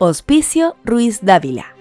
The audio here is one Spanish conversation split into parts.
Hospicio Ruiz Dávila,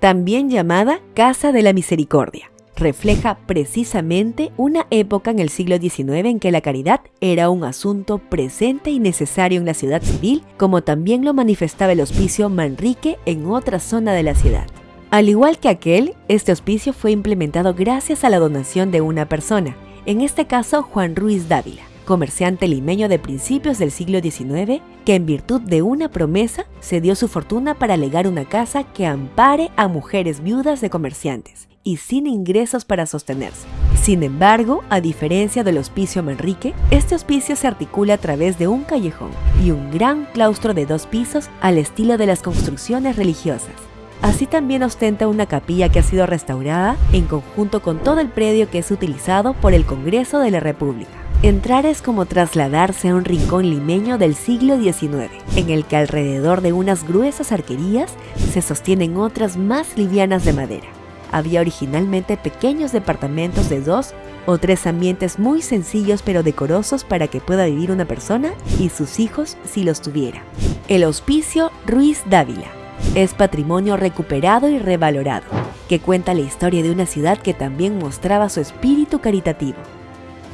también llamada Casa de la Misericordia. Refleja precisamente una época en el siglo XIX en que la caridad era un asunto presente y necesario en la ciudad civil, como también lo manifestaba el hospicio Manrique en otra zona de la ciudad. Al igual que aquel, este hospicio fue implementado gracias a la donación de una persona, en este caso Juan Ruiz Dávila comerciante limeño de principios del siglo XIX, que en virtud de una promesa se dio su fortuna para legar una casa que ampare a mujeres viudas de comerciantes y sin ingresos para sostenerse. Sin embargo, a diferencia del Hospicio Manrique, este hospicio se articula a través de un callejón y un gran claustro de dos pisos al estilo de las construcciones religiosas. Así también ostenta una capilla que ha sido restaurada en conjunto con todo el predio que es utilizado por el Congreso de la República. Entrar es como trasladarse a un rincón limeño del siglo XIX, en el que alrededor de unas gruesas arquerías se sostienen otras más livianas de madera. Había originalmente pequeños departamentos de dos o tres ambientes muy sencillos pero decorosos para que pueda vivir una persona y sus hijos si los tuviera. El Hospicio Ruiz Dávila es patrimonio recuperado y revalorado, que cuenta la historia de una ciudad que también mostraba su espíritu caritativo.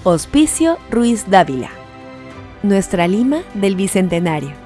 Hospicio Ruiz Dávila. Nuestra Lima del Bicentenario.